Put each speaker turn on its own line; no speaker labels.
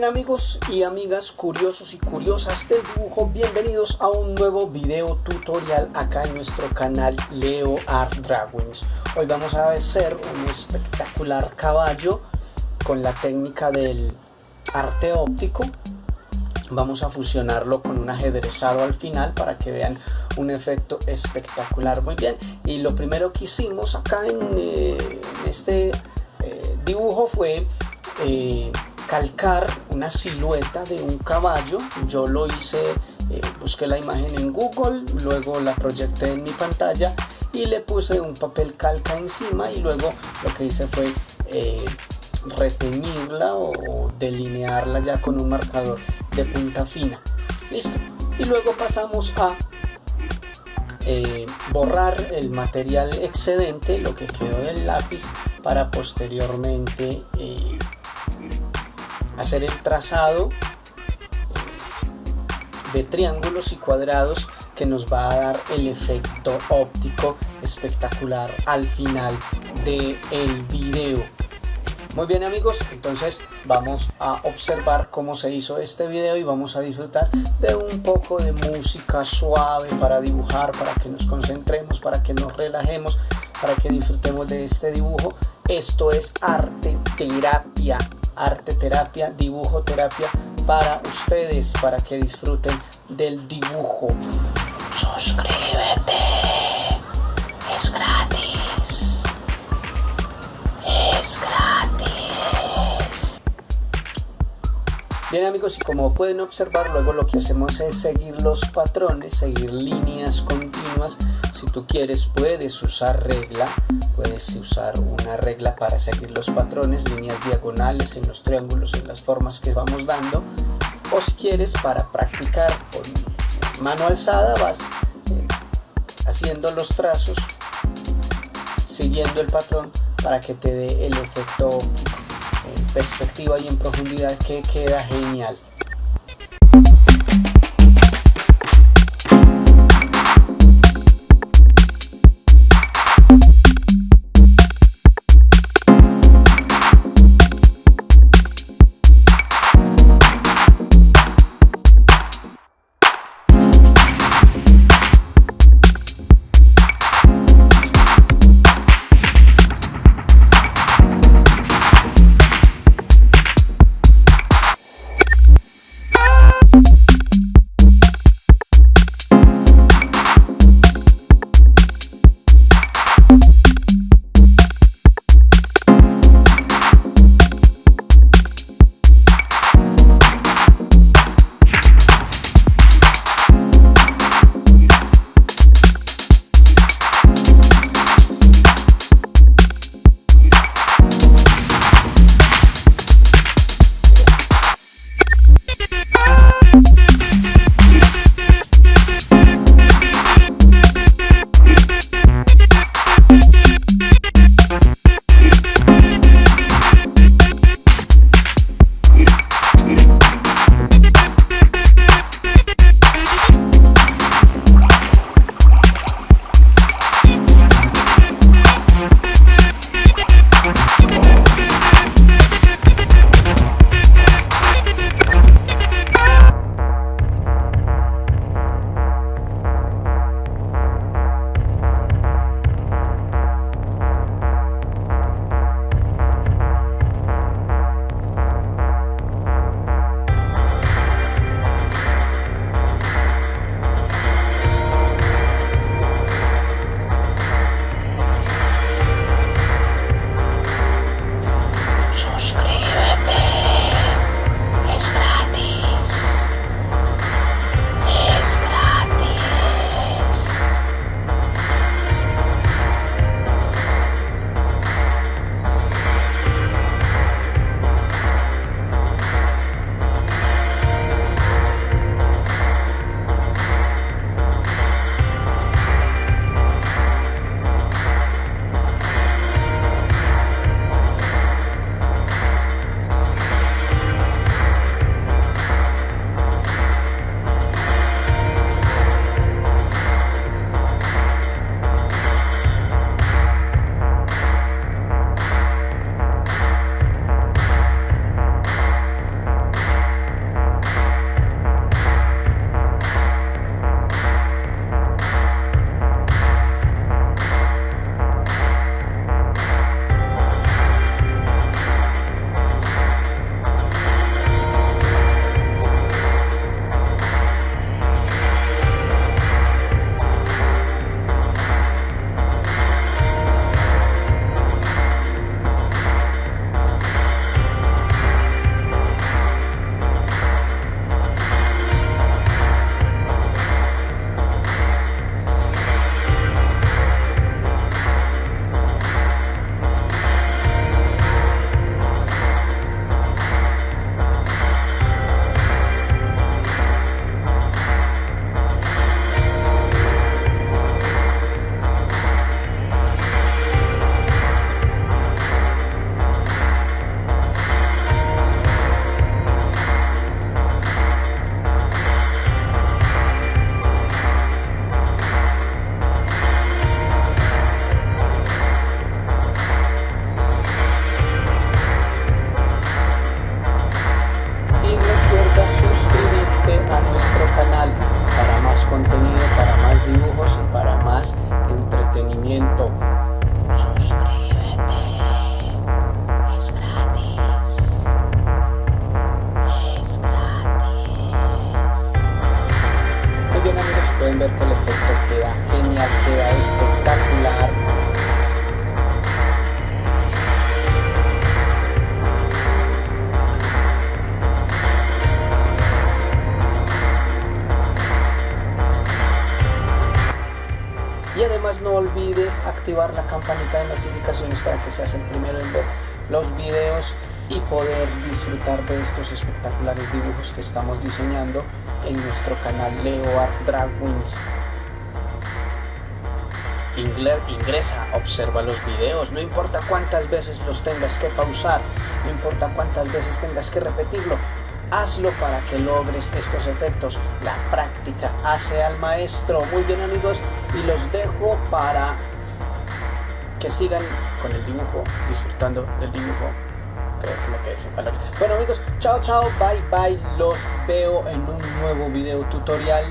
bien amigos y amigas curiosos y curiosas del dibujo, bienvenidos a un nuevo video tutorial acá en nuestro canal Leo Art Drawings. Hoy vamos a hacer un espectacular caballo con la técnica del arte óptico. Vamos a fusionarlo con un ajedrezado al final para que vean un efecto espectacular. Muy bien, y lo primero que hicimos acá en, eh, este eh, dibujo fue... Eh, calcar una silueta de un caballo. Yo lo hice, eh, busqué la imagen en Google, luego la proyecté en mi pantalla y le puse un papel calca encima y luego lo que hice fue eh, reteñirla o delinearla ya con un marcador de punta fina. Listo. Y luego pasamos a eh, borrar el material excedente, lo que quedó del lápiz, para posteriormente hacer el trazado de triángulos y cuadrados que nos va a dar el efecto óptico espectacular al final del el video. Muy bien amigos entonces vamos a observar cómo se hizo este video y vamos a disfrutar de un poco de música suave para dibujar para que nos concentremos para que nos relajemos para que disfrutemos de este dibujo. Esto es arte terapia arte terapia, dibujo terapia para ustedes, para que disfruten del dibujo. Suscríbete, es gratis, es gratis. Bien amigos, y como pueden observar, luego lo que hacemos es seguir los patrones, seguir líneas continuas. Si tú quieres, puedes usar regla, puedes usar una regla para seguir los patrones, líneas diagonales en los triángulos, en las formas que vamos dando. O si quieres, para practicar con mano alzada, vas eh, haciendo los trazos, siguiendo el patrón para que te dé el efecto en perspectiva y en profundidad que queda genial. no olvides activar la campanita de notificaciones para que seas el primero en ver los videos y poder disfrutar de estos espectaculares dibujos que estamos diseñando en nuestro canal Leo Art Drag. Ingresa, observa los videos, no importa cuántas veces los tengas que pausar, no importa cuántas veces tengas que repetirlo, hazlo para que logres estos efectos. La práctica hace al maestro. Muy bien amigos, y los dejo para que sigan con el dibujo, disfrutando del dibujo. Creo que palabras. Bueno amigos, chao chao, bye bye. Los veo en un nuevo video tutorial.